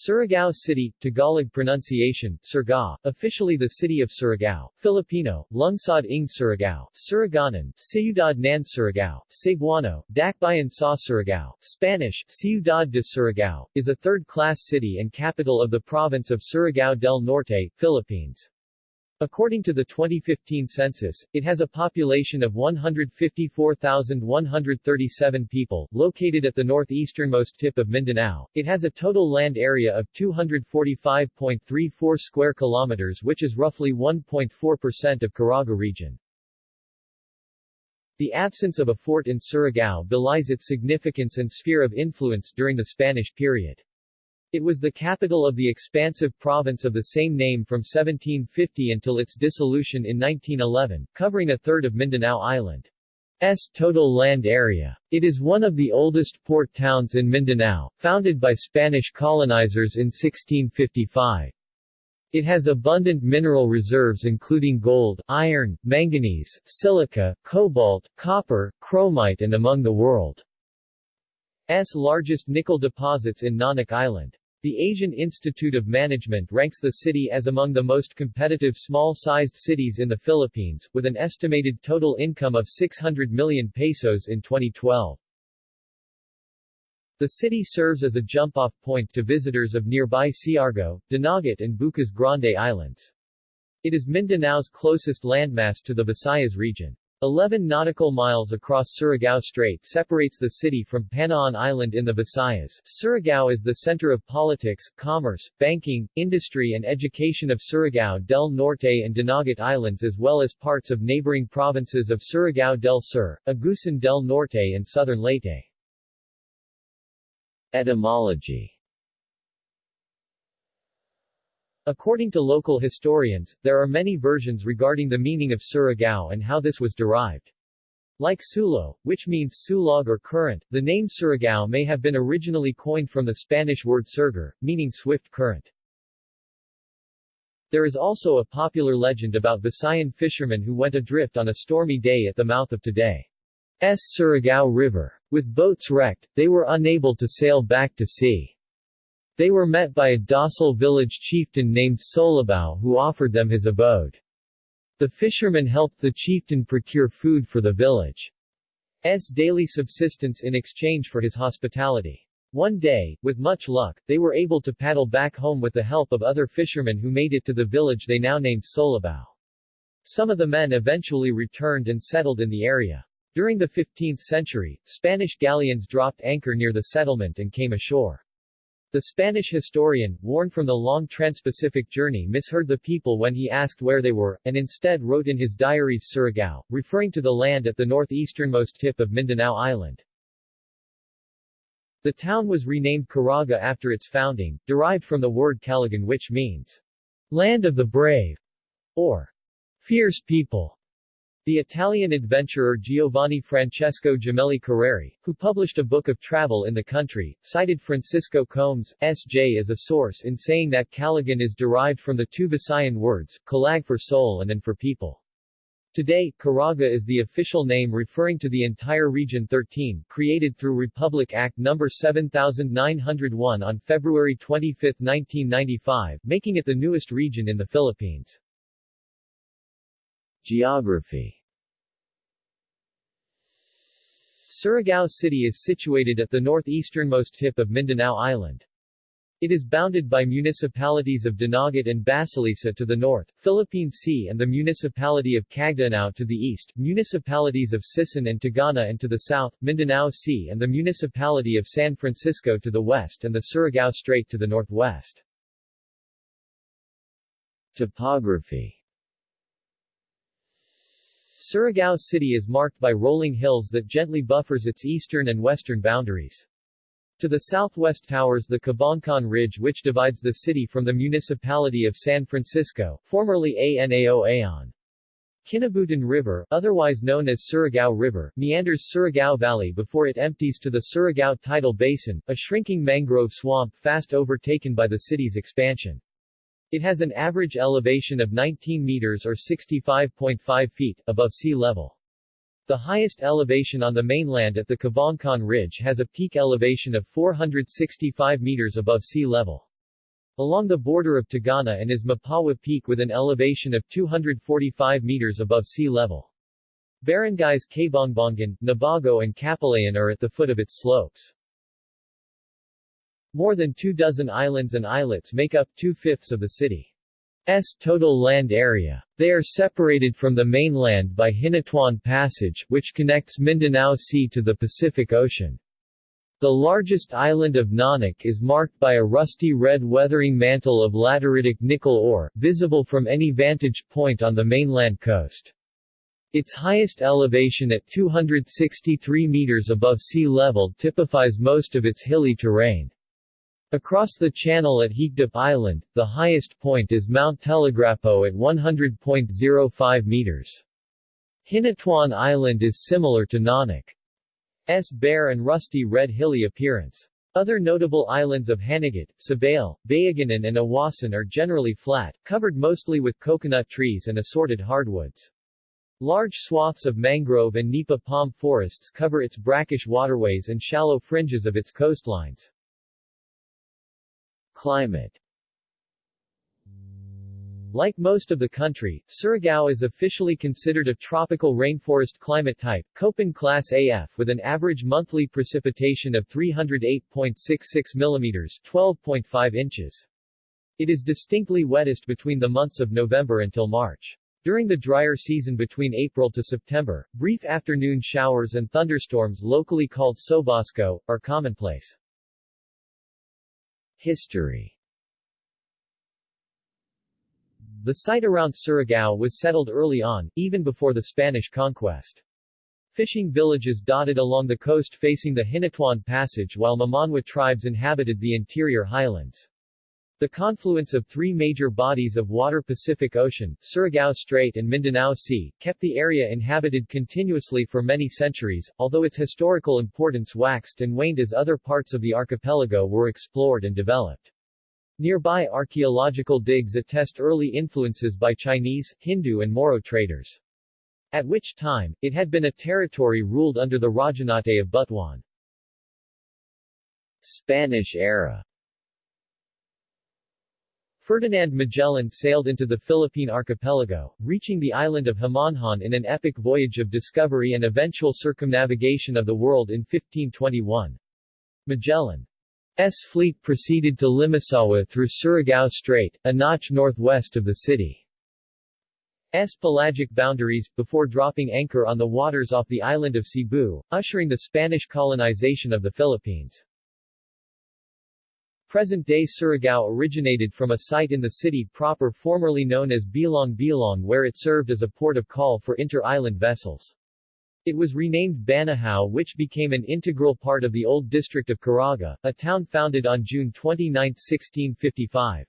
Surigao City, Tagalog pronunciation, Surigao, officially the city of Surigao, Filipino, Lungsod ng Surigao, Surigaonon, Ciudad ng Surigao, Cebuano, Dakbayan sa Surigao, Spanish, Ciudad de Surigao, is a third-class city and capital of the province of Surigao del Norte, Philippines. According to the 2015 census, it has a population of 154,137 people, located at the northeasternmost tip of Mindanao. It has a total land area of 245.34 square kilometers which is roughly 1.4% of Caraga region. The absence of a fort in Surigao belies its significance and sphere of influence during the Spanish period. It was the capital of the expansive province of the same name from 1750 until its dissolution in 1911, covering a third of Mindanao Island's total land area. It is one of the oldest port towns in Mindanao, founded by Spanish colonizers in 1655. It has abundant mineral reserves including gold, iron, manganese, silica, cobalt, copper, chromite and among the world's largest nickel deposits in Nonoc Island. The Asian Institute of Management ranks the city as among the most competitive small-sized cities in the Philippines, with an estimated total income of 600 million pesos in 2012. The city serves as a jump-off point to visitors of nearby Siargao, Dinagat and Bucas Grande Islands. It is Mindanao's closest landmass to the Visayas region. 11 nautical miles across Surigao Strait separates the city from Panaon Island in the Visayas. Surigao is the center of politics, commerce, banking, industry and education of Surigao del Norte and Dinagat Islands as well as parts of neighboring provinces of Surigao del Sur, Agusan del Norte and southern Leyte. Etymology According to local historians, there are many versions regarding the meaning of Surigao and how this was derived. Like Sulo, which means sulog or current, the name Surigao may have been originally coined from the Spanish word surgir, meaning swift current. There is also a popular legend about Visayan fishermen who went adrift on a stormy day at the mouth of today's Surigao River. With boats wrecked, they were unable to sail back to sea. They were met by a docile village chieftain named Solabao who offered them his abode. The fishermen helped the chieftain procure food for the village's daily subsistence in exchange for his hospitality. One day, with much luck, they were able to paddle back home with the help of other fishermen who made it to the village they now named Solabao. Some of the men eventually returned and settled in the area. During the 15th century, Spanish galleons dropped anchor near the settlement and came ashore. The Spanish historian, worn from the long trans-Pacific journey misheard the people when he asked where they were, and instead wrote in his diaries Surigao, referring to the land at the northeasternmost tip of Mindanao Island. The town was renamed Caraga after its founding, derived from the word Calagan which means, land of the brave, or fierce people. The Italian adventurer Giovanni Francesco Gemelli Carreri, who published a book of travel in the country, cited Francisco Combés, S.J. as a source in saying that Calagan is derived from the two Visayan words, Calag for soul and an for people. Today, Caraga is the official name referring to the entire Region 13, created through Republic Act No. 7901 on February 25, 1995, making it the newest region in the Philippines. Geography Surigao City is situated at the northeasternmost tip of Mindanao Island. It is bounded by municipalities of Dinagat and Basilisa to the north, Philippine Sea and the municipality of Cagdianao to the east, municipalities of Sison and Tagana-an to the south, Mindanao Sea and the municipality of San Francisco to the west and the Surigao Strait to the northwest. Topography Surigao City is marked by rolling hills that gently buffers its eastern and western boundaries. To the southwest towers the Cabangcan Ridge which divides the city from the municipality of San Francisco, formerly Anao Aon. Kinabutan River, otherwise known as Surigao River, meanders Surigao Valley before it empties to the Surigao Tidal Basin, a shrinking mangrove swamp fast overtaken by the city's expansion. It has an average elevation of 19 meters or 65.5 feet, above sea level. The highest elevation on the mainland at the Cabangcan Ridge has a peak elevation of 465 meters above sea level. along the border of Tagana-an is Mapawa Peak with an elevation of 245 meters above sea level. Barangays Kabongbongan, Nabago and Kapalayan are at the foot of its slopes. More than two dozen islands and islets make up two-fifths of the city's total land area. They are separated from the mainland by Hinatuan Passage, which connects Mindanao Sea to the Pacific Ocean. The largest island of Nonoc is marked by a rusty red weathering mantle of lateritic nickel ore, visible from any vantage point on the mainland coast. Its highest elevation at 263 meters above sea level typifies most of its hilly terrain. Across the channel at Hikdop Island, the highest point is Mount Telegrapo at 100.05 meters. Hinatuan Island is similar to Nonoc. S bare and rusty red hilly appearance. Other notable islands of Hanagat, Sabale, Bayagunan and Awasan are generally flat, covered mostly with coconut trees and assorted hardwoods. Large swaths of mangrove and nipa palm forests cover its brackish waterways and shallow fringes of its coastlines. Climate like most of the country, Surigao is officially considered a tropical rainforest climate type, Köppen class AF with an average monthly precipitation of 308.66 mm 12.5 inches. It is distinctly wettest between the months of November until March. During the drier season between April to September, brief afternoon showers and thunderstorms locally called sobosco, are commonplace. History the site around Surigao was settled early on, even before the Spanish conquest. Fishing villages dotted along the coast facing the Hinatuan Passage while Mamanwa tribes inhabited the interior highlands. The confluence of three major bodies of water Pacific Ocean, Surigao Strait and Mindanao Sea, kept the area inhabited continuously for many centuries, although its historical importance waxed and waned as other parts of the archipelago were explored and developed. Nearby archaeological digs attest early influences by Chinese, Hindu and Moro traders. At which time, it had been a territory ruled under the Rajanate of Butuan. Spanish era Ferdinand Magellan sailed into the Philippine archipelago, reaching the island of Homonhon in an epic voyage of discovery and eventual circumnavigation of the world in 1521. Magellan's fleet proceeded to Limasawa through Surigao Strait, a notch northwest of the city. S pelagic boundaries, before dropping anchor on the waters off the island of Cebu, ushering the Spanish colonization of the Philippines. Present-day Surigao originated from a site in the city proper formerly known as Bilong Bilong where it served as a port of call for inter-island vessels. It was renamed Banahao which became an integral part of the old district of Caraga, a town founded on June 29, 1655.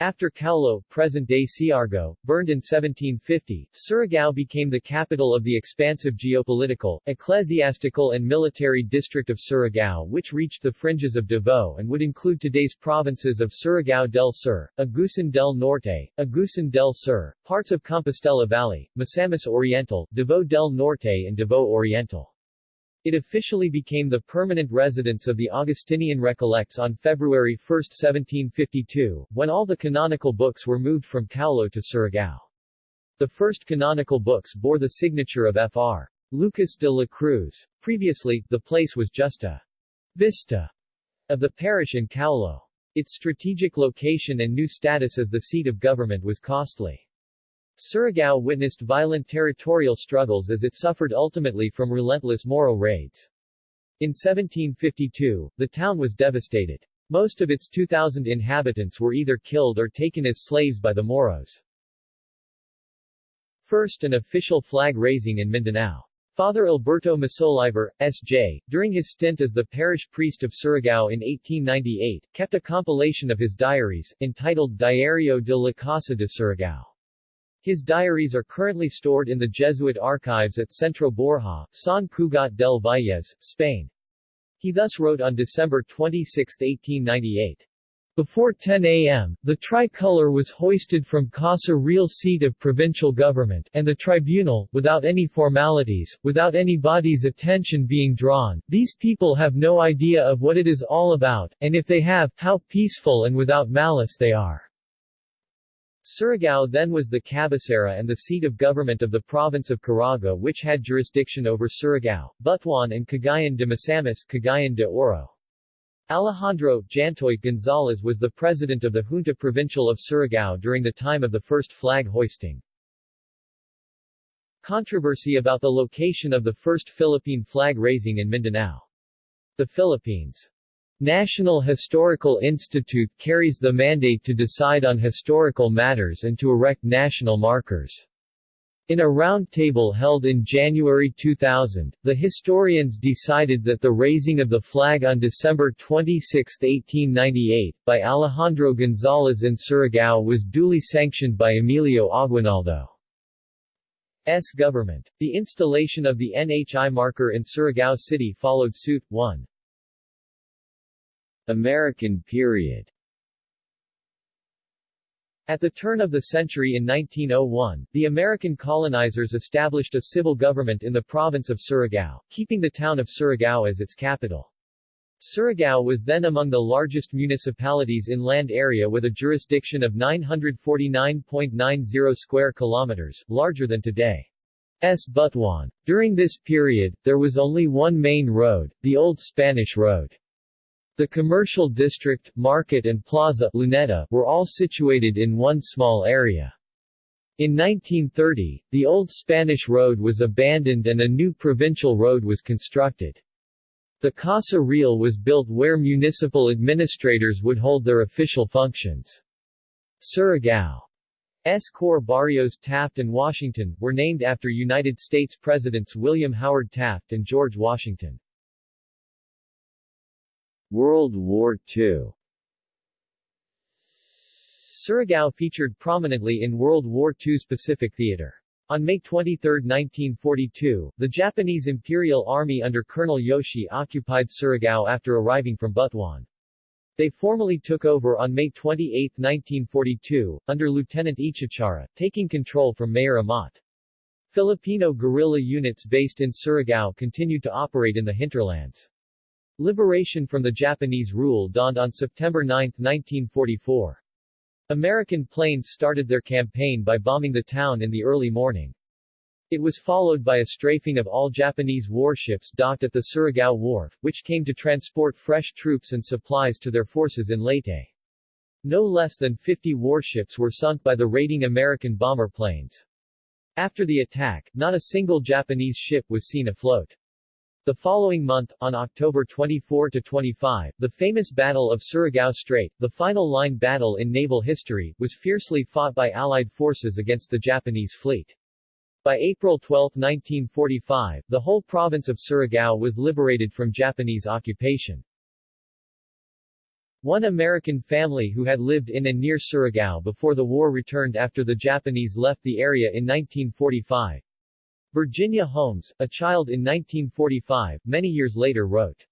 After Kaulo, present-day Siargao, burned in 1750, Surigao became the capital of the expansive geopolitical, ecclesiastical and military district of Surigao which reached the fringes of Davao and would include today's provinces of Surigao del Sur, Agusan del Norte, Agusan del Sur, parts of Compostela Valley, Misamis Oriental, Davao del Norte and Davao Oriental. It officially became the permanent residence of the Augustinian Recollects on February 1, 1752, when all the canonical books were moved from Kaulo to Surigao. The first canonical books bore the signature of Fr. Lucas de la Cruz. Previously, the place was just a visita of the parish in Kaulo. Its strategic location and new status as the seat of government was costly. Surigao witnessed violent territorial struggles as it suffered ultimately from relentless Moro raids. In 1752, the town was devastated. Most of its 2,000 inhabitants were either killed or taken as slaves by the Moros. First an official flag raising in Mindanao. Father Alberto Masoliver, S.J., during his stint as the parish priest of Surigao in 1898, kept a compilation of his diaries, entitled Diario de la Casa de Surigao. His diaries are currently stored in the Jesuit archives at Centro Borja, San Cugat del Valles, Spain. He thus wrote on December 26, 1898. Before 10 a.m., the tricolor was hoisted from Casa Real seat of provincial government, and the tribunal, without any formalities, without anybody's attention being drawn. These people have no idea of what it is all about, and if they have, how peaceful and without malice they are. Surigao then was the cabecera and the seat of government of the province of Caraga which had jurisdiction over Surigao, Butuan and Cagayan de Misamis Cagayan de Oro. Alejandro Jantoy Gonzalez was the president of the Junta Provincial of Surigao during the time of the first flag hoisting. Controversy about the location of the first Philippine flag raising in Mindanao. The Philippines National Historical Institute carries the mandate to decide on historical matters and to erect national markers. In a roundtable held in January 2000, the historians decided that the raising of the flag on December 26, 1898, by Alejandro Gonzalez in Surigao was duly sanctioned by Emilio Aguinaldo. S. government. The installation of the NHI marker in Surigao City followed suit. 1. American period at the turn of the century in 1901, the American colonizers established a civil government in the province of Surigao, keeping the town of Surigao as its capital. Surigao was then among the largest municipalities in land area with a jurisdiction of 949.90 square kilometers, larger than today. S. Butuan. During this period, there was only one main road, the Old Spanish Road. The commercial district, market and plaza Luneta, were all situated in one small area. In 1930, the old Spanish road was abandoned and a new provincial road was constructed. The Casa Real was built where municipal administrators would hold their official functions. Surigao's core barrios Taft and Washington, were named after United States Presidents William Howard Taft and George Washington. World War II Surigao featured prominently in World War II's Pacific Theater. On May 23, 1942, the Japanese Imperial Army under Colonel Yoshi occupied Surigao after arriving from Butuan. They formally took over on May 28, 1942, under Lieutenant Ichichara, taking control from Mayor Amat. Filipino guerrilla units based in Surigao continued to operate in the hinterlands. Liberation from the Japanese rule dawned on September 9, 1944. American planes started their campaign by bombing the town in the early morning. It was followed by a strafing of all Japanese warships docked at the Surigao Wharf, which came to transport fresh troops and supplies to their forces in Leyte. No less than 50 warships were sunk by the raiding American bomber planes. After the attack, not a single Japanese ship was seen afloat. The following month, on October 24-25, the famous Battle of Surigao Strait, the final line battle in naval history, was fiercely fought by Allied forces against the Japanese fleet. By April 12, 1945, the whole province of Surigao was liberated from Japanese occupation. One American family who had lived in and near Surigao before the war returned after the Japanese left the area in 1945. Virginia Holmes, a child in 1945, many years later wrote,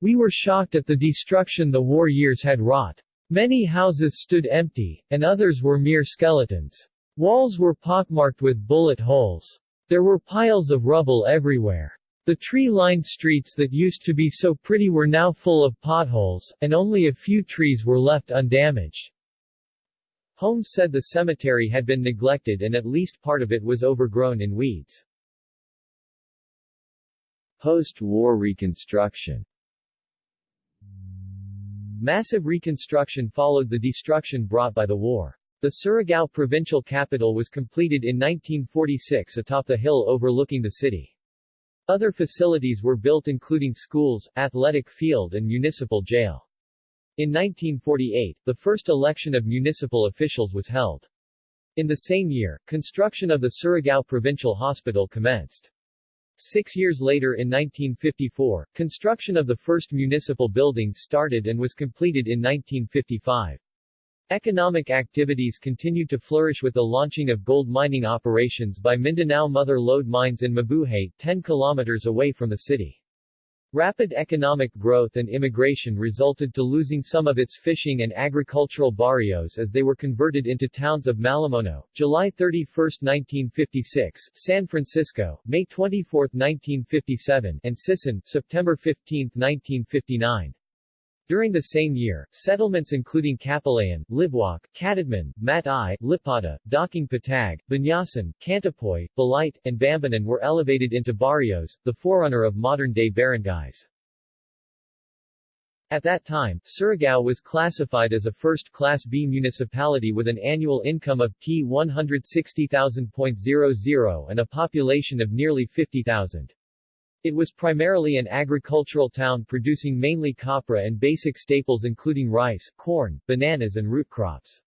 We were shocked at the destruction the war years had wrought. Many houses stood empty, and others were mere skeletons. Walls were pockmarked with bullet holes. There were piles of rubble everywhere. The tree-lined streets that used to be so pretty were now full of potholes, and only a few trees were left undamaged. Holmes said the cemetery had been neglected and at least part of it was overgrown in weeds. Post-war reconstruction Massive reconstruction followed the destruction brought by the war. The Surigao provincial capital was completed in 1946 atop the hill overlooking the city. Other facilities were built including schools, athletic field and municipal jail. In 1948, the first election of municipal officials was held. In the same year, construction of the Surigao Provincial Hospital commenced. Six years later in 1954, construction of the first municipal building started and was completed in 1955. Economic activities continued to flourish with the launching of gold mining operations by Mindanao Mother Lode Mines in Mabuhay, 10 kilometers away from the city. Rapid economic growth and immigration resulted to losing some of its fishing and agricultural barrios as they were converted into towns of Malimuno, July 31, 1956, San Francisco, May 24, 1957, and Sison, September 15, 1959. During the same year, settlements including Kapalayan, Libwak, Catadman, Matay, Lipata, Daking Patag, Banyasan, Cantapoy, Balite, and Bambanan were elevated into barrios, the forerunner of modern-day barangays. At that time, Surigao was classified as a first-class B municipality with an annual income of P 160,000.00 and a population of nearly 50,000. It was primarily an agricultural town producing mainly copra and basic staples including rice, corn, bananas and root crops.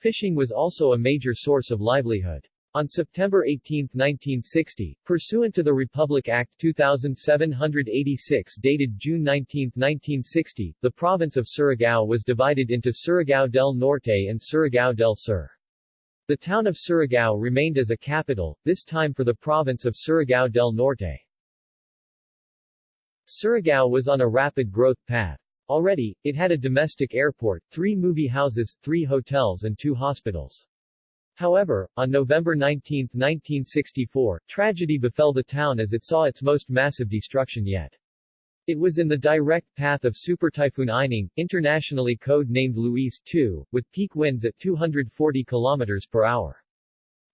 Fishing was also a major source of livelihood. On September 18, 1960, pursuant to the Republic Act 2786 dated June 19, 1960, the province of Surigao was divided into Surigao del Norte and Surigao del Sur. The town of Surigao remained as a capital, this time for the province of Surigao del Norte. Surigao was on a rapid growth path. Already, it had a domestic airport, three movie houses, three hotels and two hospitals. However, on November 19, 1964, tragedy befell the town as it saw its most massive destruction yet. It was in the direct path of Super Typhoon Ining, internationally code-named Luis II, with peak winds at 240 km per hour.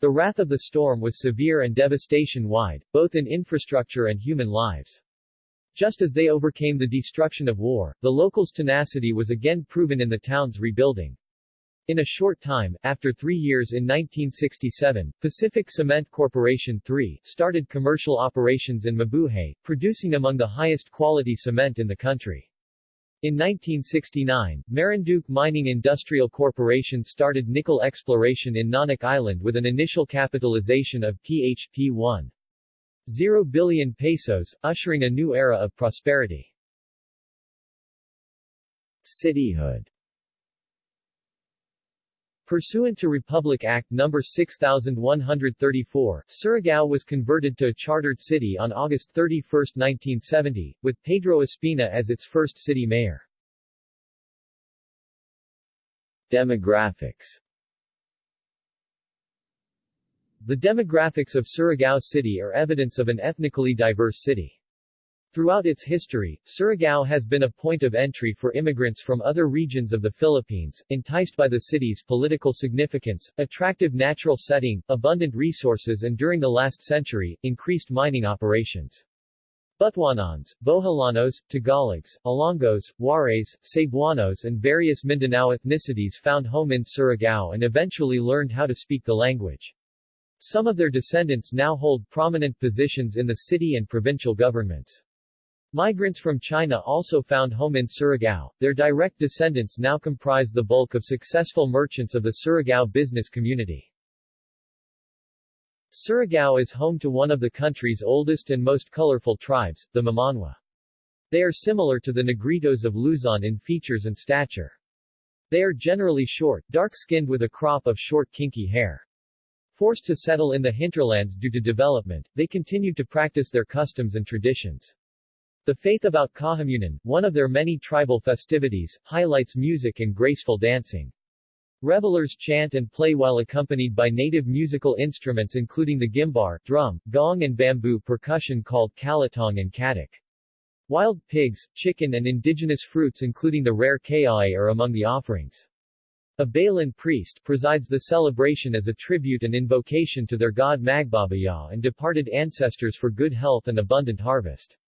The wrath of the storm was severe and devastation-wide, both in infrastructure and human lives. Just as they overcame the destruction of war, the locals' tenacity was again proven in the town's rebuilding. In a short time, after three years in 1967, Pacific Cement Corporation 3 started commercial operations in Mabuhay, producing among the highest quality cement in the country. In 1969, Marinduque Mining Industrial Corporation started nickel exploration in Nonoc Island with an initial capitalization of PHP 1. 0 billion pesos, ushering a new era of prosperity. Cityhood Pursuant to Republic Act No. 6134, Surigao was converted to a chartered city on August 31, 1970, with Pedro Espina as its first city mayor. Demographics the demographics of Surigao City are evidence of an ethnically diverse city. Throughout its history, Surigao has been a point of entry for immigrants from other regions of the Philippines, enticed by the city's political significance, attractive natural setting, abundant resources and during the last century, increased mining operations. Butuanons, Boholanos, Tagalogs, Ilonggos, Waray, Cebuanos and various Mindanao ethnicities found home in Surigao and eventually learned how to speak the language. Some of their descendants now hold prominent positions in the city and provincial governments. Migrants from China also found home in Surigao. Their direct descendants now comprise the bulk of successful merchants of the Surigao business community. Surigao is home to one of the country's oldest and most colorful tribes, the Mamanwa. They are similar to the Negritos of Luzon in features and stature. They are generally short, dark-skinned with a crop of short kinky hair. Forced to settle in the hinterlands due to development, they continued to practice their customs and traditions. The faith about Kahamunan, one of their many tribal festivities, highlights music and graceful dancing. Revelers chant and play while accompanied by native musical instruments including the gimbar, drum, gong and bamboo percussion called kalatong and katak. Wild pigs, chicken and indigenous fruits including the rare kaae are among the offerings. A Balan priest presides the celebration as a tribute and invocation to their god Magbabaya and departed ancestors for good health and abundant harvest.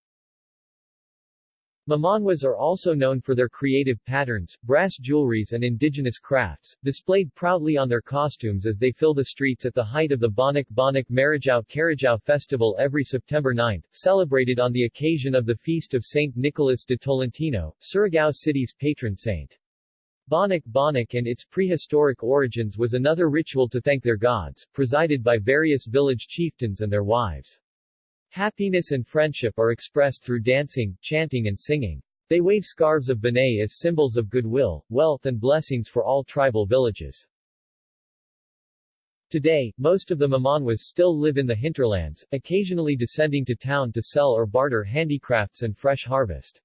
Mamanwas are also known for their creative patterns, brass jewelries and indigenous crafts, displayed proudly on their costumes as they fill the streets at the height of the Bonok Bonok Marijao Carajao festival every September 9, celebrated on the occasion of the feast of Saint Nicholas de Tolentino, Surigao City's patron saint. Bonok Bonok and its prehistoric origins was another ritual to thank their gods, presided by various village chieftains and their wives. Happiness and friendship are expressed through dancing, chanting and singing. They wave scarves of Banay as symbols of goodwill, wealth and blessings for all tribal villages. Today, most of the Mamanwas still live in the hinterlands, occasionally descending to town to sell or barter handicrafts and fresh harvest.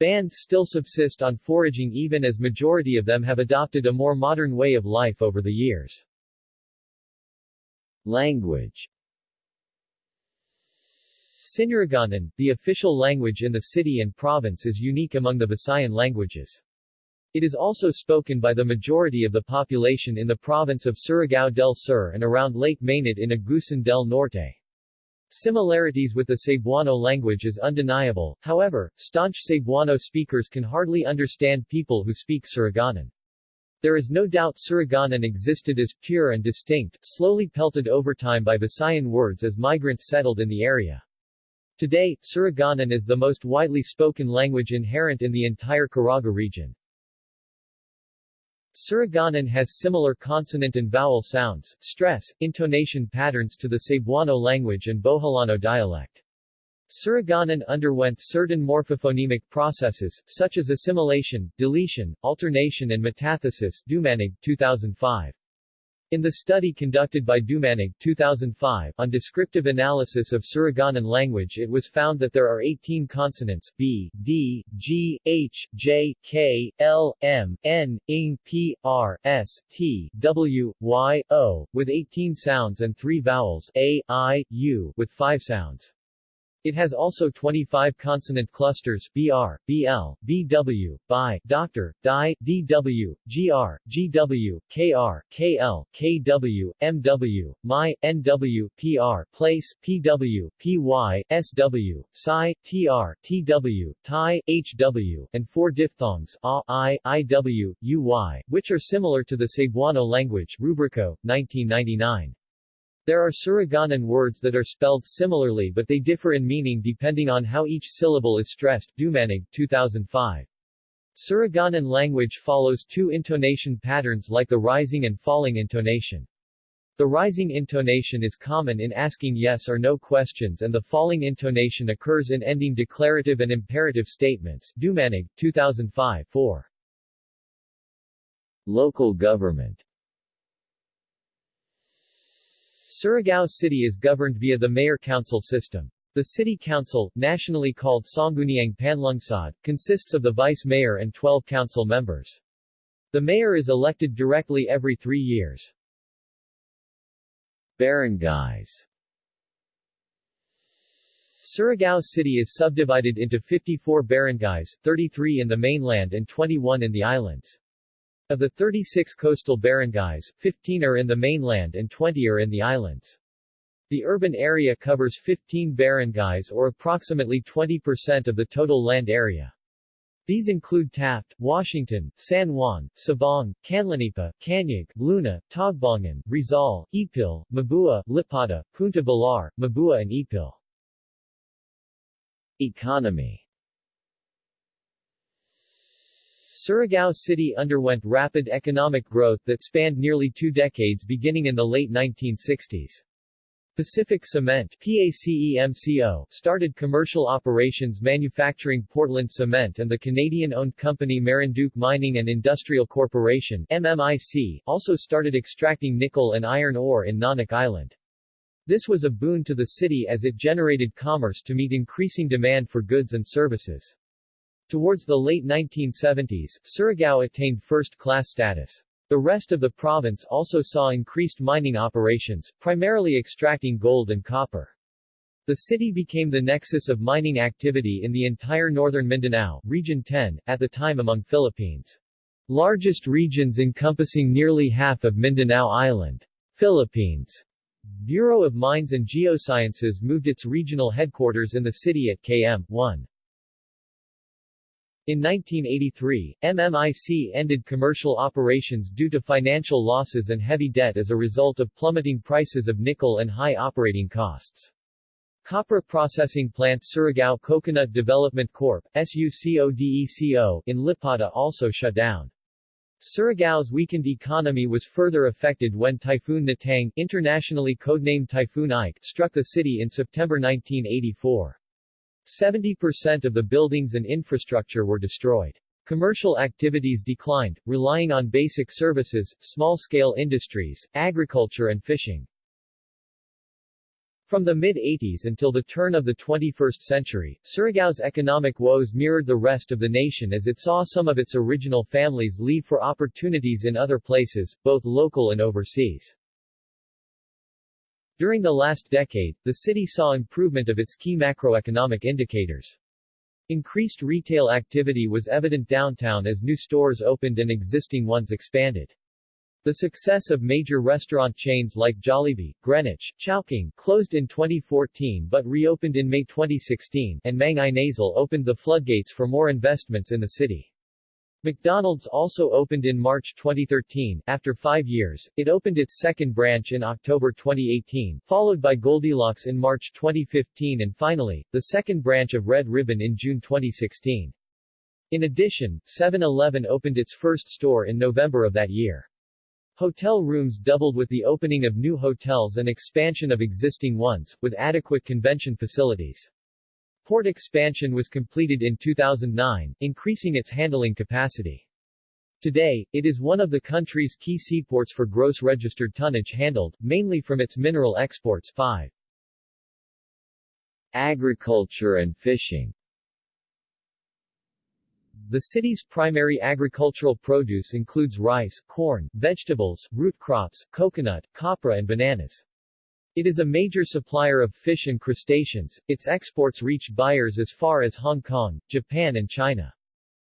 Bands still subsist on foraging even as majority of them have adopted a more modern way of life over the years. Language Sinuraganan, the official language in the city and province is unique among the Visayan languages. It is also spoken by the majority of the population in the province of Surigao del Sur and around Lake Mainit in Agusan del Norte. Similarities with the Cebuano language is undeniable, however, staunch Cebuano speakers can hardly understand people who speak Surigaonon. There is no doubt Surigaonon existed as pure and distinct, slowly pelted over time by Visayan words as migrants settled in the area. Today, Surigaonon is the most widely spoken language inherent in the entire Caraga region. Surigao has similar consonant and vowel sounds, stress, intonation patterns to the Cebuano language and Boholano dialect. Surigao underwent certain morphophonemic processes, such as assimilation, deletion, alternation and metathesis Dumanig, 2005. In the study conducted by Dumanig 2005 on descriptive analysis of Surigaonon language it was found that there are 18 consonants B, D, G, H, J, K, L, M, N, Ing, P, R, S, T, W, Y, O, with 18 sounds and 3 vowels A, I, U, with 5 sounds. It has also 25 consonant clusters BR, BL, BW, BI, Dr, DI, DW, GR, GW, KR, KL, KW, MW, MY, NW, PR, place, PW, PY, SW, Psi, TR, TW, TI, HW, and four diphthongs A, I, IW, UY, which are similar to the Cebuano language Rubrico, 1999. There are Surigaonon words that are spelled similarly but they differ in meaning depending on how each syllable is stressed Dumanig, 2005. Surigaonon language follows two intonation patterns like the rising and falling intonation. The rising intonation is common in asking yes or no questions and the falling intonation occurs in ending declarative and imperative statements Dumanig, 2005 4. Local government Surigao City is governed via the mayor-council system. The city council, nationally called Sangguniang Panlungsod, consists of the vice-mayor and 12 council members. The mayor is elected directly every three years. Barangays Surigao City is subdivided into 54 barangays, 33 in the mainland and 21 in the islands. Of the 36 coastal barangays, 15 are in the mainland and 20 are in the islands. The urban area covers 15 barangays or approximately 20% of the total land area. These include Taft, Washington, San Juan, Sabang, Canlanipa, Canyag, Luna, Tagbangan, Rizal, Ipil, Mabua, Lipata, Punta Balar, Mabua and Ipil. Economy Surigao City underwent rapid economic growth that spanned nearly two decades beginning in the late 1960s. Pacific Cement PACEMCO started commercial operations manufacturing Portland cement and the Canadian-owned company Marinduque Mining and Industrial Corporation MMIC also started extracting nickel and iron ore in Nonoc Island. This was a boon to the city as it generated commerce to meet increasing demand for goods and services. Towards the late 1970s, Surigao attained first-class status. The rest of the province also saw increased mining operations, primarily extracting gold and copper. The city became the nexus of mining activity in the entire northern Mindanao, Region 10, at the time among Philippines. Largest regions encompassing nearly half of Mindanao Island. Philippines. Bureau of Mines and Geosciences moved its regional headquarters in the city at KM 1. In 1983, MMIC ended commercial operations due to financial losses and heavy debt as a result of plummeting prices of nickel and high operating costs. Copra Processing Plant Surigao Coconut Development Corp. SUCODECO in Lipata also shut down. Surigao's weakened economy was further affected when Typhoon Nitang, internationally codenamed Typhoon Ike, struck the city in September 1984. 70% of the buildings and infrastructure were destroyed. Commercial activities declined, relying on basic services, small-scale industries, agriculture and fishing. From the mid-80s until the turn of the 21st century, Surigao's economic woes mirrored the rest of the nation as it saw some of its original families leave for opportunities in other places, both local and overseas. During the last decade, the city saw improvement of its key macroeconomic indicators. Increased retail activity was evident downtown as new stores opened and existing ones expanded. The success of major restaurant chains like Jollibee, Greenwich, Chowking closed in 2014 but reopened in May 2016, and Mang Inasal opened the floodgates for more investments in the city. McDonald's also opened in March 2013. After five years, it opened its second branch in October 2018, followed by Goldilocks in March 2015 and finally, the second branch of Red Ribbon in June 2016. In addition, 7-Eleven opened its first store in November of that year. Hotel rooms doubled with the opening of new hotels and expansion of existing ones, with adequate convention facilities. Port expansion was completed in 2009, increasing its handling capacity. Today, it is one of the country's key seaports for gross registered tonnage handled, mainly from its mineral exports 5. Agriculture and fishing the city's primary agricultural produce includes rice, corn, vegetables, root crops, coconut, copra and bananas. It is a major supplier of fish and crustaceans, its exports reach buyers as far as Hong Kong, Japan and China.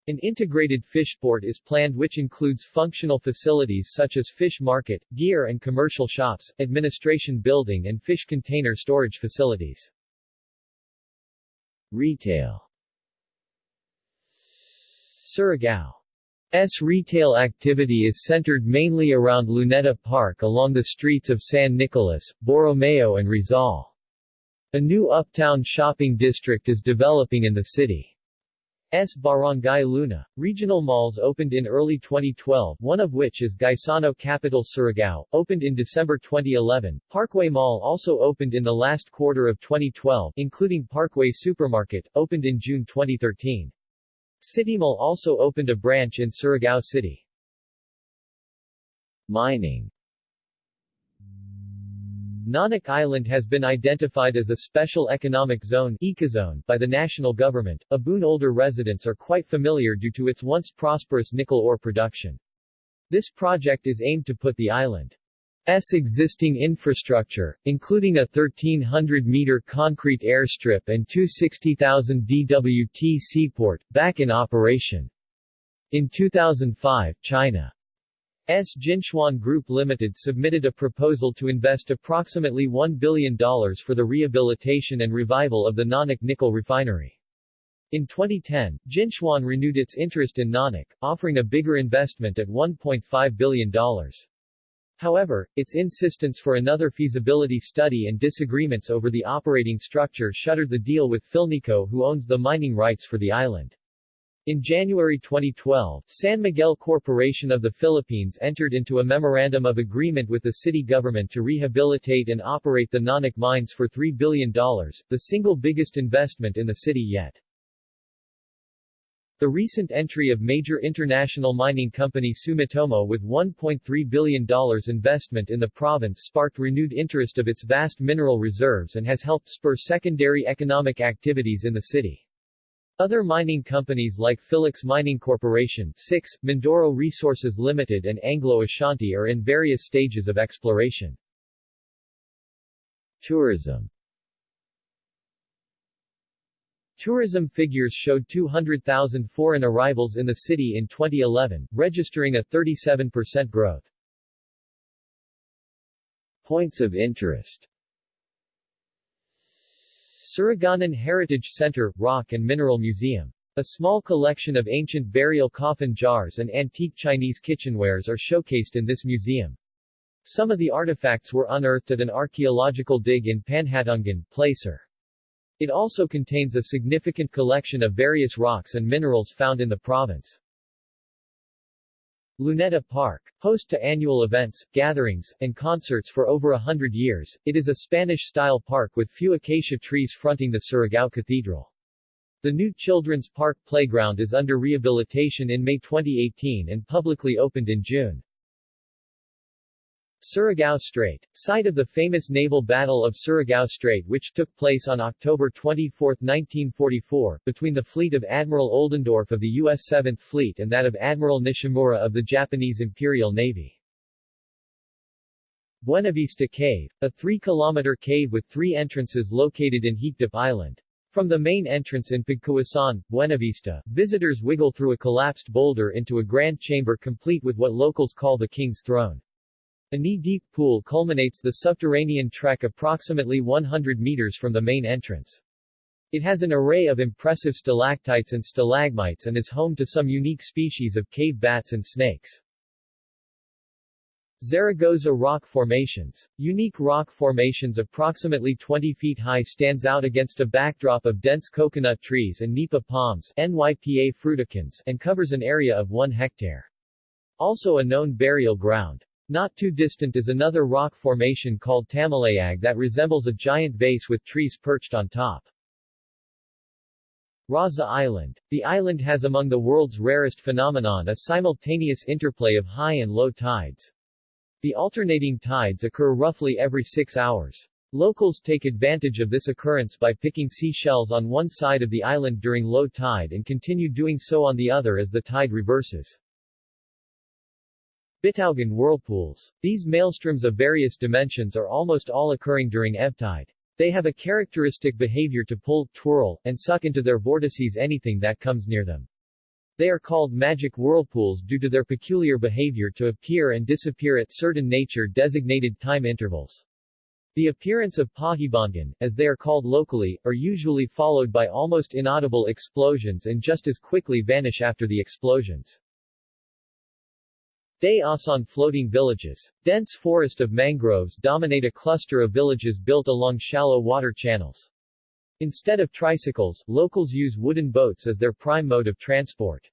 An integrated fish port is planned which includes functional facilities such as fish market, gear and commercial shops, administration building and fish container storage facilities. Retail Surigao's retail activity is centered mainly around Luneta Park along the streets of San Nicolas, Borromeo and Rizal. A new uptown shopping district is developing in the city. S. Barangay Luna. Regional malls opened in early 2012, one of which is Gaisano Capital Surigao, opened in December 2011. Parkway Mall also opened in the last quarter of 2012, including Parkway Supermarket, opened in June 2013. Citymall also opened a branch in Surigao City. Mining Nonoc Island has been identified as a special economic zone ecozone by the national government. Abun older residents are quite familiar due to its once prosperous nickel ore production. This project is aimed to put the island S existing infrastructure, including a 1,300-meter concrete airstrip and two 60,000 DWT seaport, back in operation. In 2005, China's Jinchuan Group Limited submitted a proposal to invest approximately $1 billion for the rehabilitation and revival of the Nonoc nickel refinery. In 2010, Jinchuan renewed its interest in Nonoc, offering a bigger investment at $1.5 billion. However, its insistence for another feasibility study and disagreements over the operating structure shuttered the deal with Philnico who owns the mining rights for the island. In January 2012, San Miguel Corporation of the Philippines entered into a memorandum of agreement with the city government to rehabilitate and operate the Nonoc mines for $3 billion, the single biggest investment in the city yet. The recent entry of major international mining company Sumitomo with $1.3 billion investment in the province sparked renewed interest of its vast mineral reserves and has helped spur secondary economic activities in the city. Other mining companies like Philex Mining Corporation 6, Mindoro Resources Limited and Anglo Ashanti are in various stages of exploration. Tourism Tourism figures showed 200,000 foreign arrivals in the city in 2011, registering a 37% growth. Points of interest Surigao Heritage Center, Rock and Mineral Museum. A small collection of ancient burial coffin jars and antique Chinese kitchenwares are showcased in this museum. Some of the artifacts were unearthed at an archaeological dig in Panhatungan, Placer. It also contains a significant collection of various rocks and minerals found in the province. Luneta Park. Host to annual events, gatherings, and concerts for over a hundred years, it is a Spanish-style park with few acacia trees fronting the Surigao Cathedral. The new Children's Park Playground is under rehabilitation in May 2018 and publicly opened in June. Surigao Strait, site of the famous naval battle of Surigao Strait which took place on October 24, 1944, between the fleet of Admiral Oldendorf of the U.S. 7th Fleet and that of Admiral Nishimura of the Japanese Imperial Navy. Buenavista Cave, a 3-kilometer cave with three entrances located in Hikdop Island. From the main entrance in Pagkuasan, Buenavista, visitors wiggle through a collapsed boulder into a grand chamber complete with what locals call the King's Throne. A knee-deep pool culminates the subterranean trek approximately 100 meters from the main entrance. It has an array of impressive stalactites and stalagmites and is home to some unique species of cave bats and snakes. Zaragoza rock formations. Unique rock formations approximately 20 feet high stands out against a backdrop of dense coconut trees and nipa palms NYPA fruticans and covers an area of 1 hectare. Also a known burial ground. Not too distant is another rock formation called Tamalayag that resembles a giant vase with trees perched on top. Raza Island. The island has among the world's rarest phenomenon a simultaneous interplay of high and low tides. The alternating tides occur roughly every six hours. Locals take advantage of this occurrence by picking seashells on one side of the island during low tide and continue doing so on the other as the tide reverses. Bitaugan whirlpools. These maelstroms of various dimensions are almost all occurring during ebb tide. They have a characteristic behavior to pull, twirl, and suck into their vortices anything that comes near them. They are called magic whirlpools due to their peculiar behavior to appear and disappear at certain nature-designated time intervals. The appearance of pahibangan, as they are called locally, are usually followed by almost inaudible explosions and just as quickly vanish after the explosions. Day Asan floating villages. Dense forest of mangroves dominate a cluster of villages built along shallow water channels. Instead of tricycles, locals use wooden boats as their prime mode of transport.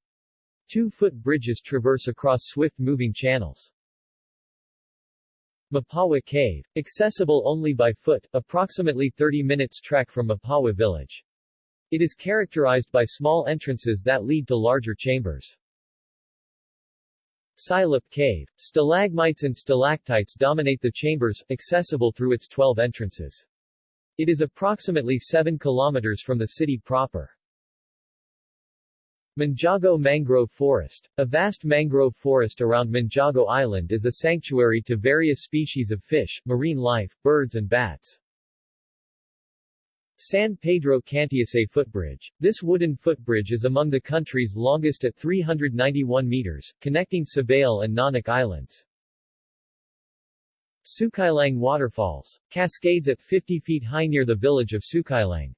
Two-foot bridges traverse across swift-moving channels. Mapawa Cave. Accessible only by foot, approximately 30 minutes trek from Mapawa village. It is characterized by small entrances that lead to larger chambers. Silip Cave. Stalagmites and stalactites dominate the chambers, accessible through its 12 entrances. It is approximately 7 kilometers from the city proper. Manjago Mangrove Forest. A vast mangrove forest around Manjago Island is a sanctuary to various species of fish, marine life, birds and bats. San Pedro Cantiase footbridge. This wooden footbridge is among the country's longest at 391 meters, connecting Sabale and Nonoc Islands. Sukailang Waterfalls. Cascades at 50 feet high near the village of Sukailang.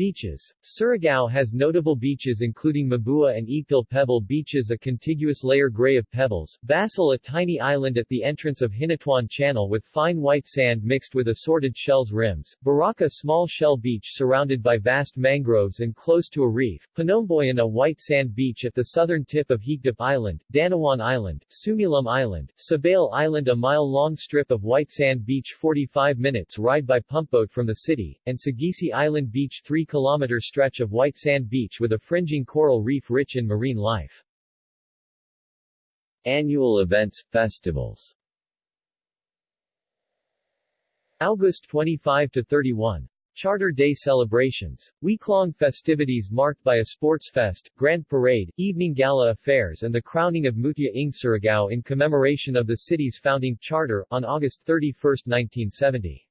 Beaches. Surigao has notable beaches including Mabua and Ipil Pebble Beaches a contiguous layer gray of pebbles, Basel a tiny island at the entrance of Hinatuan Channel with fine white sand mixed with assorted shells rims, Baraka small shell beach surrounded by vast mangroves and close to a reef, Panomboyan a white sand beach at the southern tip of Hikdop Island, Danawan Island, Sumilum Island, Sabale Island a mile-long strip of white sand beach 45 minutes ride by pumpboat from the city, and Sagisi Island Beach 3 kilometer stretch of white sand beach with a fringing coral reef rich in marine life. Annual events, festivals August 25 to 31 Charter Day celebrations, week-long festivities marked by a sports fest, grand parade, evening gala affairs and the crowning of Mutia ng Surigao in commemoration of the city's founding charter, on August 31, 1970.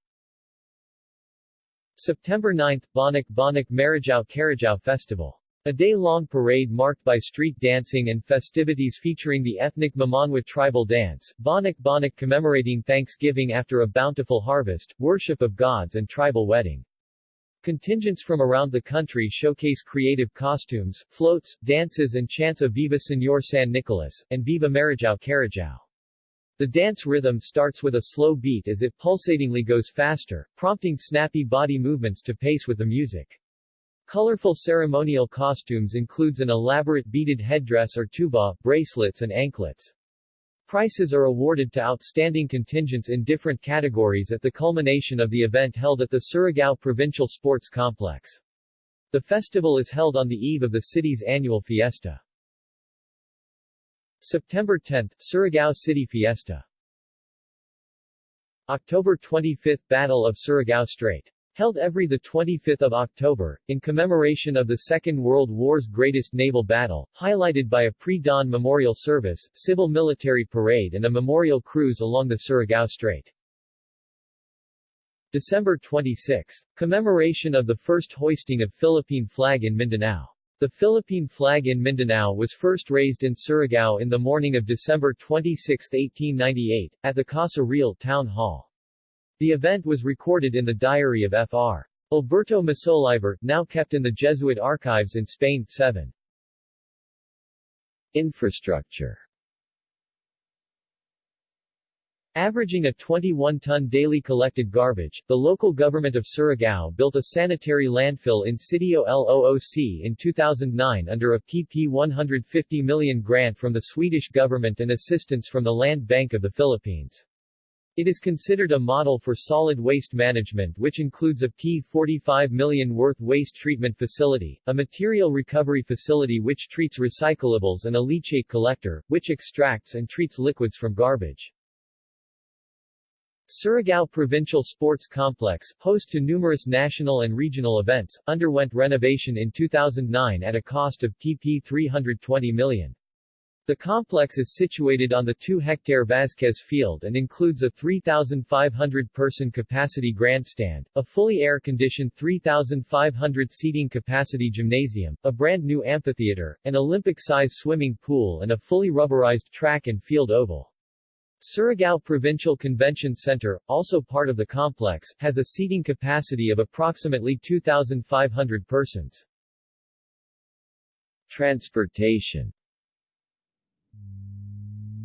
September 9 – Bonok Bonok Maradjaw Karadjaw Festival. A day-long parade marked by street dancing and festivities featuring the ethnic Mamanwa tribal dance, Bonok Bonok commemorating Thanksgiving after a bountiful harvest, worship of gods and tribal wedding. Contingents from around the country showcase creative costumes, floats, dances and chants of Viva Señor San Nicolas, and Viva Maradjaw Karadjaw. The dance rhythm starts with a slow beat as it pulsatingly goes faster, prompting snappy body movements to pace with the music. Colorful ceremonial costumes includes an elaborate beaded headdress or tuba, bracelets and anklets. Prizes are awarded to outstanding contingents in different categories at the culmination of the event held at the Surigao Provincial Sports Complex. The festival is held on the eve of the city's annual fiesta. September 10, Surigao City Fiesta October 25 Battle of Surigao Strait. Held every 25 October, in commemoration of the Second World War's greatest naval battle, highlighted by a pre-dawn memorial service, civil-military parade and a memorial cruise along the Surigao Strait. December 26, commemoration of the first hoisting of Philippine flag in Mindanao. The Philippine flag in Mindanao was first raised in Surigao in the morning of December 26, 1898, at the Casa Real Town Hall. The event was recorded in the diary of Fr. Alberto Masoliver, now kept in the Jesuit archives in Spain. 7. Infrastructure Averaging a 21-ton daily collected garbage, the local government of Surigao built a sanitary landfill in Sitio Looc in 2009 under a PP 150 million grant from the Swedish government and assistance from the Land Bank of the Philippines. It is considered a model for solid waste management which includes a P45 million worth waste treatment facility, a material recovery facility which treats recyclables and a leachate collector, which extracts and treats liquids from garbage. Surigao Provincial Sports Complex, host to numerous national and regional events, underwent renovation in 2009 at a cost of pp 320 million. The complex is situated on the 2-hectare Vasquez Field and includes a 3,500-person capacity grandstand, a fully air-conditioned 3,500-seating capacity gymnasium, a brand-new amphitheater, an Olympic-size swimming pool and a fully rubberized track and field oval. Surigao Provincial Convention Center, also part of the complex, has a seating capacity of approximately 2,500 persons. Transportation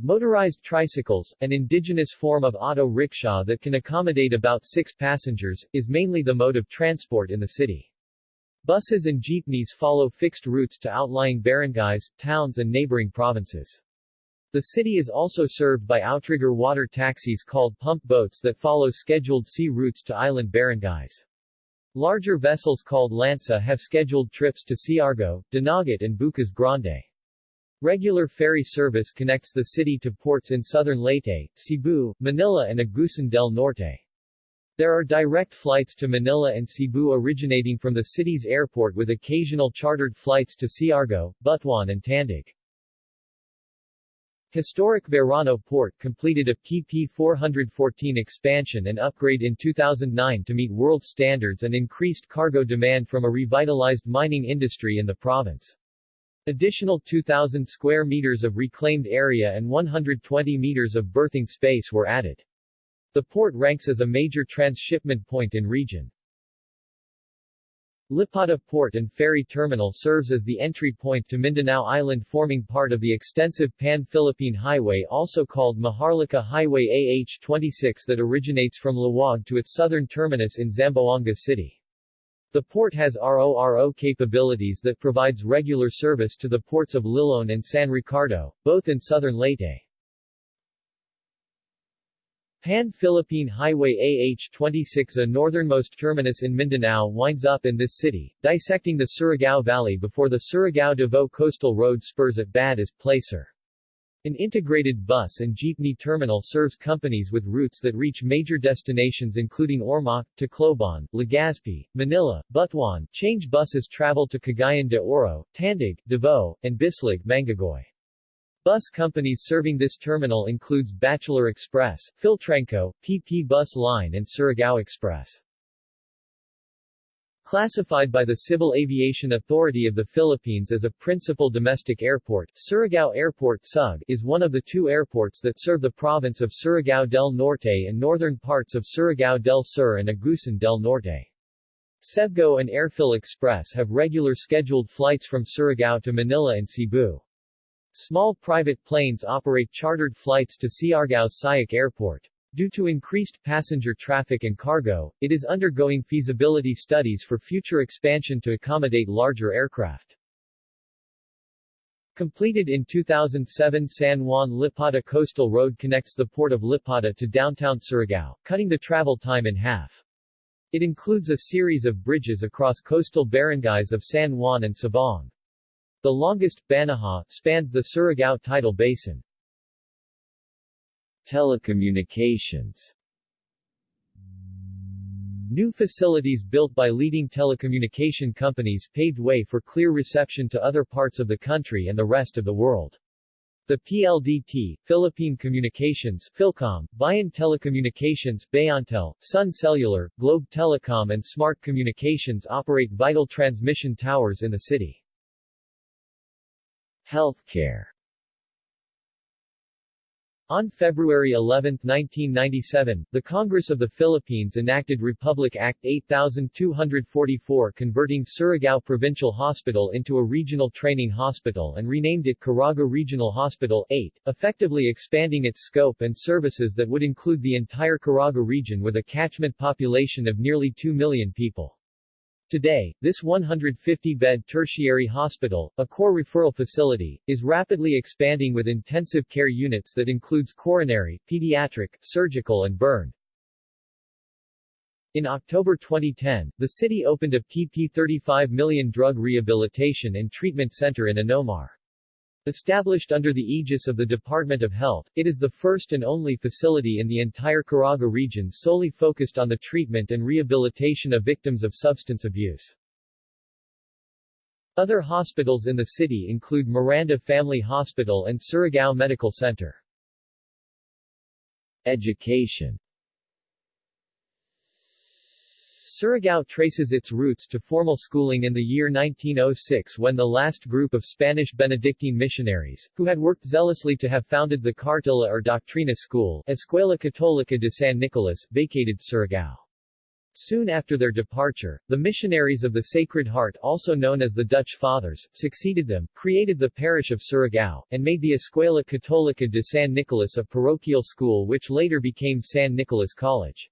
Motorized tricycles, an indigenous form of auto rickshaw that can accommodate about six passengers, is mainly the mode of transport in the city. Buses and jeepneys follow fixed routes to outlying barangays, towns and neighboring provinces. The city is also served by outrigger water taxis called pump boats that follow scheduled sea routes to island barangays. Larger vessels called Lanza have scheduled trips to Siargao, Dinagat and Bucas Grande. Regular ferry service connects the city to ports in southern Leyte, Cebu, Manila and Agusan del Norte. There are direct flights to Manila and Cebu originating from the city's airport with occasional chartered flights to Siargao, Butuan and Tandag. Historic Verano Port completed a PP 414 expansion and upgrade in 2009 to meet world standards and increased cargo demand from a revitalized mining industry in the province. Additional 2,000 square meters of reclaimed area and 120 meters of berthing space were added. The port ranks as a major transshipment point in region. Lipata Port and Ferry Terminal serves as the entry point to Mindanao Island forming part of the extensive Pan-Philippine Highway also called Maharlika Highway AH-26 that originates from Laoag to its southern terminus in Zamboanga City. The port has RORO capabilities that provides regular service to the ports of Liloan and San Ricardo, both in southern Leyte. Pan-Philippine Highway AH-26 a northernmost terminus in Mindanao winds up in this city, dissecting the Surigao Valley before the Surigao-Davao Coastal Road spurs at Bad as Placer. An integrated bus and jeepney terminal serves companies with routes that reach major destinations including Ormoc, Tacloban, Legazpi, Manila, Butuan. Change buses travel to Cagayan de Oro, Tandag, Davao, and Bislig, Mangagoy. Bus companies serving this terminal includes Bachelor Express, Philtranco, PP Bus Line and Surigao Express. Classified by the Civil Aviation Authority of the Philippines as a principal domestic airport, Surigao Airport SUG is one of the two airports that serve the province of Surigao del Norte and northern parts of Surigao del Sur and Agusan del Norte. Cebgo and Airphil Express have regular scheduled flights from Surigao to Manila and Cebu. Small private planes operate chartered flights to Siargao Sayak Airport. Due to increased passenger traffic and cargo, it is undergoing feasibility studies for future expansion to accommodate larger aircraft. Completed in 2007 San Juan Lipata Coastal Road connects the port of Lipata to downtown Surigao, cutting the travel time in half. It includes a series of bridges across coastal barangays of San Juan and Sabong. The longest, Banahaw, spans the Surigao tidal basin. Telecommunications New facilities built by leading telecommunication companies paved way for clear reception to other parts of the country and the rest of the world. The PLDT, Philippine Communications Philcom, Bayan Telecommunications Bayantel, Sun Cellular, Globe Telecom and Smart Communications operate vital transmission towers in the city. Healthcare on February 11, 1997, the Congress of the Philippines enacted Republic Act 8244 converting Surigao Provincial Hospital into a regional training hospital and renamed it Caraga Regional Hospital 8, effectively expanding its scope and services that would include the entire Caraga region with a catchment population of nearly 2 million people. Today, this 150-bed tertiary hospital, a core referral facility, is rapidly expanding with intensive care units that includes coronary, pediatric, surgical and burn. In October 2010, the city opened a PP 35 million drug rehabilitation and treatment center in Anomar. Established under the aegis of the Department of Health, it is the first and only facility in the entire Caraga region solely focused on the treatment and rehabilitation of victims of substance abuse. Other hospitals in the city include Miranda Family Hospital and Surigao Medical Center. Education Surigao traces its roots to formal schooling in the year 1906 when the last group of Spanish Benedictine missionaries, who had worked zealously to have founded the Cartilla or Doctrina school, Escuela Católica de San Nicolas, vacated Surigao. Soon after their departure, the missionaries of the Sacred Heart also known as the Dutch Fathers, succeeded them, created the parish of Surigao, and made the Escuela Católica de San Nicolas a parochial school which later became San Nicolas College.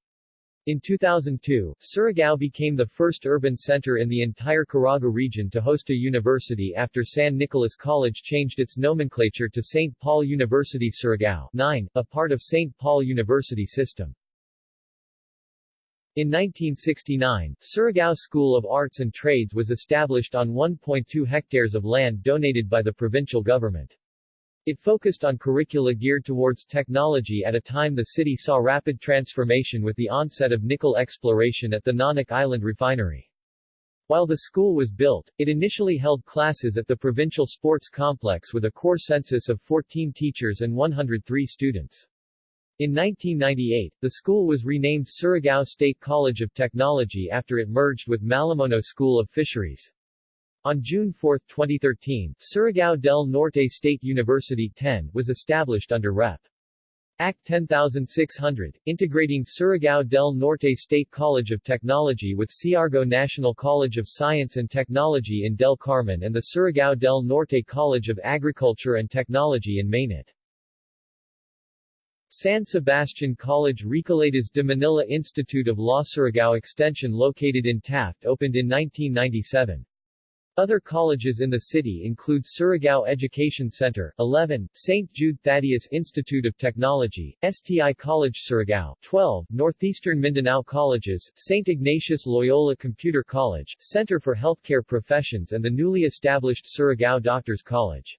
In 2002, Surigao became the first urban center in the entire Caraga region to host a university after San Nicolas College changed its nomenclature to St. Paul University Surigao 9, a part of St. Paul University system. In 1969, Surigao School of Arts and Trades was established on 1.2 hectares of land donated by the provincial government. It focused on curricula geared towards technology at a time the city saw rapid transformation with the onset of nickel exploration at the Nonoc Island refinery. While the school was built, it initially held classes at the provincial sports complex with a core census of 14 teachers and 103 students. In 1998, the school was renamed Surigao State College of Technology after it merged with Malimono School of Fisheries. On June 4, 2013, Surigao del Norte State University 10 was established under Rep. Act 10600, integrating Surigao del Norte State College of Technology with Siargao National College of Science and Technology in Del Carmen and the Surigao del Norte College of Agriculture and Technology in Mainit. San Sebastian College Recoletos de Manila Institute of Law Surigao Extension located in Taft opened in 1997. Other colleges in the city include Surigao Education Center, 11, St. Jude Thaddeus Institute of Technology, STI College Surigao, 12, Northeastern Mindanao Colleges, St. Ignatius Loyola Computer College, Center for Healthcare Professions and the newly established Surigao Doctors College.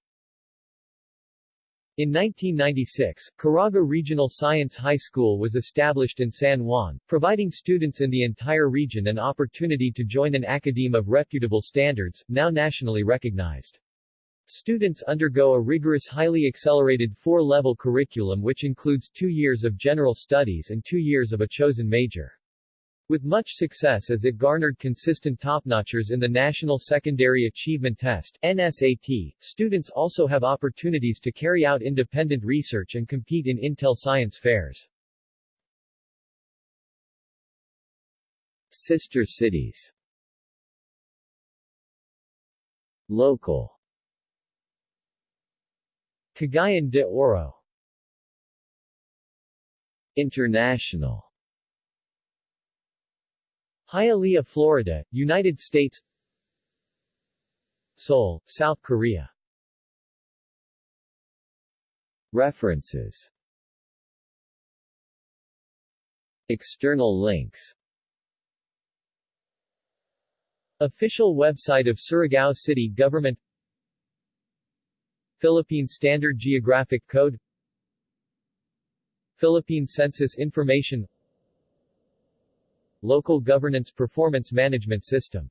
In 1996, Caraga Regional Science High School was established in San Juan, providing students in the entire region an opportunity to join an academe of reputable standards, now nationally recognized. Students undergo a rigorous highly accelerated four-level curriculum which includes two years of general studies and two years of a chosen major. With much success as it garnered consistent topnotchers in the National Secondary Achievement Test NSAT, students also have opportunities to carry out independent research and compete in Intel Science fairs. Sister cities. Local. Cagayan de Oro. International Hialeah, Florida, United States. Seoul, South Korea. References. External links. Official website of Surigao City Government. Philippine Standard Geographic Code. Philippine Census Information Local Governance Performance Management System